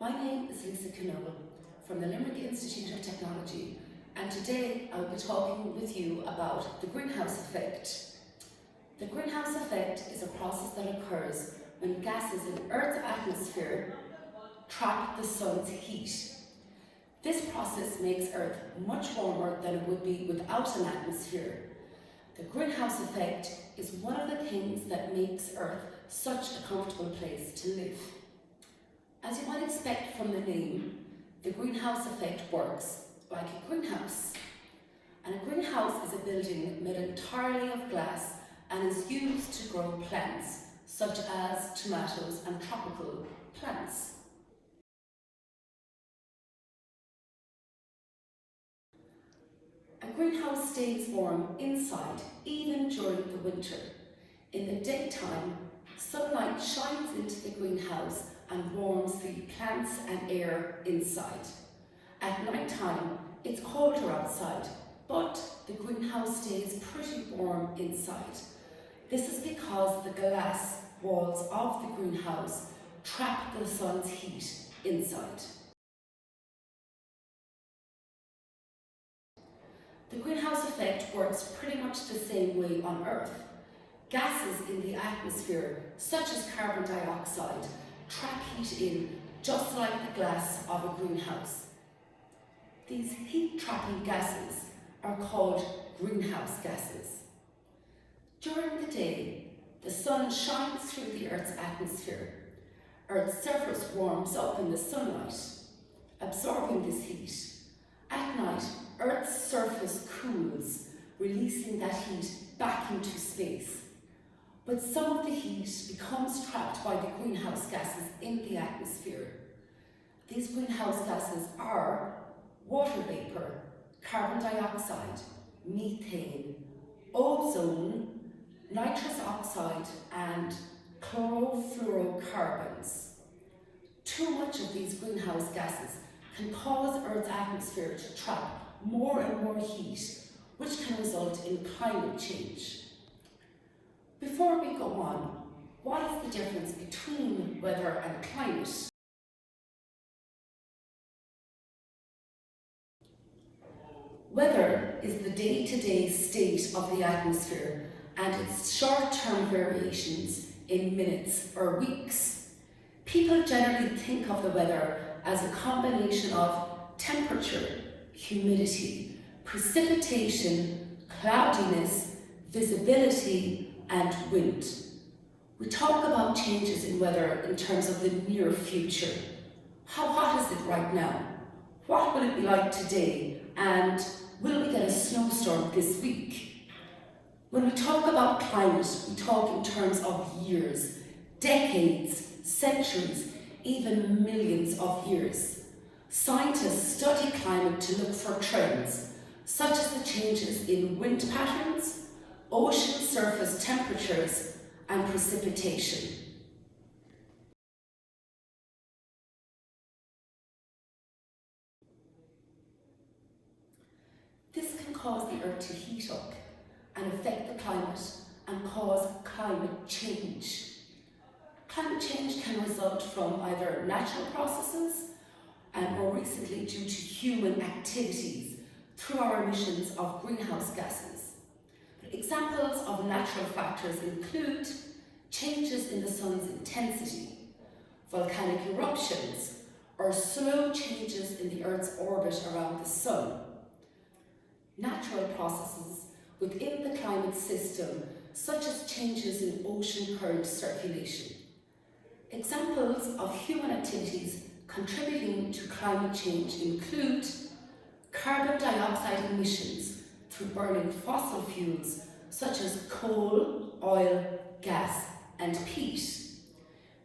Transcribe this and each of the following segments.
is Lisa Knoll from the Limerick Institute of Technology and today I'll be talking with you about the greenhouse effect. The greenhouse effect is a process that occurs when gases in Earth's atmosphere trap the sun's heat. This process makes Earth much warmer than it would be without an atmosphere. The greenhouse effect is one of the things that makes Earth such a comfortable place to live. As you might expect from the name, the greenhouse effect works like a greenhouse. And a greenhouse is a building made entirely of glass and is used to grow plants such as tomatoes and tropical plants. A greenhouse stays warm inside even during the winter. In the daytime, sunlight shines into the greenhouse and warms the plants and air inside. At night time, it's colder outside, but the greenhouse stays pretty warm inside. This is because the glass walls of the greenhouse trap the sun's heat inside. The greenhouse effect works pretty much the same way on Earth. Gases in the atmosphere, such as carbon dioxide, trap heat in just like the glass of a greenhouse. These heat-trapping gases are called greenhouse gases. During the day, the sun shines through the Earth's atmosphere. Earth's surface warms up in the sunlight, absorbing this heat. At night, Earth's surface cools, releasing that heat back into space. But some of the heat becomes trapped by the greenhouse gases in the atmosphere. These greenhouse gases are water vapour, carbon dioxide, methane, ozone, nitrous oxide and chlorofluorocarbons. Too much of these greenhouse gases can cause Earth's atmosphere to trap more and more heat, which can result in climate change. Before we go on, what is the difference between weather and climate? Weather is the day-to-day -day state of the atmosphere and its short-term variations in minutes or weeks. People generally think of the weather as a combination of temperature, humidity, precipitation, cloudiness, visibility and wind. We talk about changes in weather in terms of the near future. How hot is it right now? What will it be like today? And will we get a snowstorm this week? When we talk about climate, we talk in terms of years, decades, centuries, even millions of years. Scientists study climate to look for trends, such as the changes in wind patterns, ocean surface temperatures and precipitation. This can cause the Earth to heat up and affect the climate and cause climate change. Climate change can result from either natural processes and more recently due to human activities through our emissions of greenhouse gases. Examples of natural factors include changes in the sun's intensity, volcanic eruptions, or slow changes in the Earth's orbit around the sun. Natural processes within the climate system, such as changes in ocean current circulation. Examples of human activities contributing to climate change include carbon dioxide emissions through burning fossil fuels such as coal, oil, gas and peat,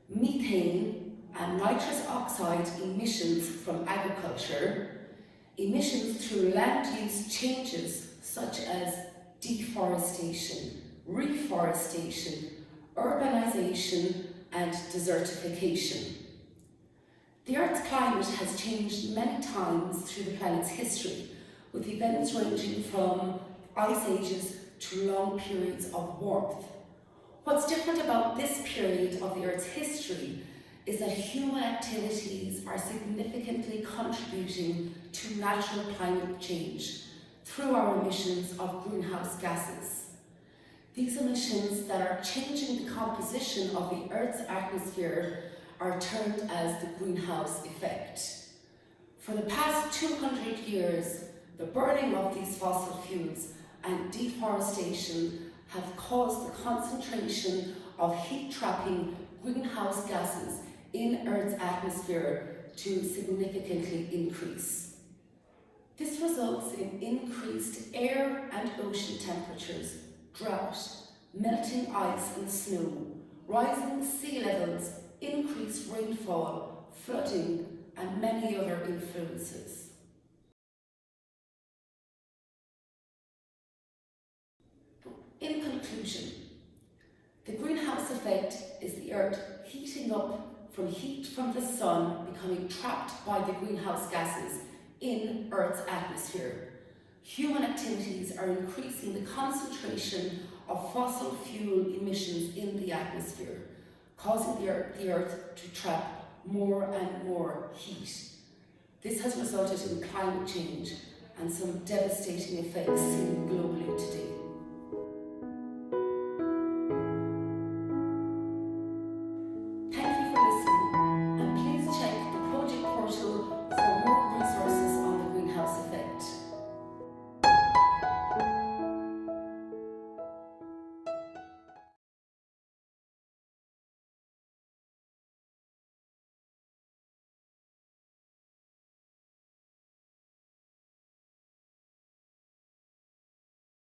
methane and nitrous oxide emissions from agriculture, emissions through land use changes such as deforestation, reforestation, urbanisation and desertification. The Earth's climate has changed many times through the planet's history, with events ranging from ice ages to long periods of warmth. What's different about this period of the Earth's history is that human activities are significantly contributing to natural climate change through our emissions of greenhouse gases. These emissions that are changing the composition of the Earth's atmosphere are termed as the greenhouse effect. For the past 200 years, the burning of these fossil fuels and deforestation have caused the concentration of heat-trapping greenhouse gases in Earth's atmosphere to significantly increase. This results in increased air and ocean temperatures, drought, melting ice and snow, rising sea levels, increased rainfall, flooding and many other influences. In conclusion, the greenhouse effect is the Earth heating up from heat from the sun becoming trapped by the greenhouse gases in Earth's atmosphere. Human activities are increasing the concentration of fossil fuel emissions in the atmosphere, causing the Earth, the Earth to trap more and more heat. This has resulted in climate change and some devastating effects seen globally today.